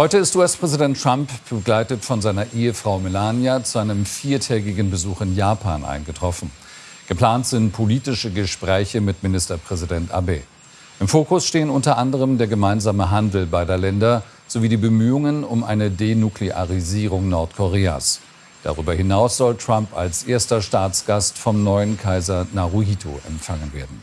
Heute ist US-Präsident Trump, begleitet von seiner Ehefrau Melania, zu einem viertägigen Besuch in Japan eingetroffen. Geplant sind politische Gespräche mit Ministerpräsident Abe. Im Fokus stehen unter anderem der gemeinsame Handel beider Länder sowie die Bemühungen um eine Denuklearisierung Nordkoreas. Darüber hinaus soll Trump als erster Staatsgast vom neuen Kaiser Naruhito empfangen werden.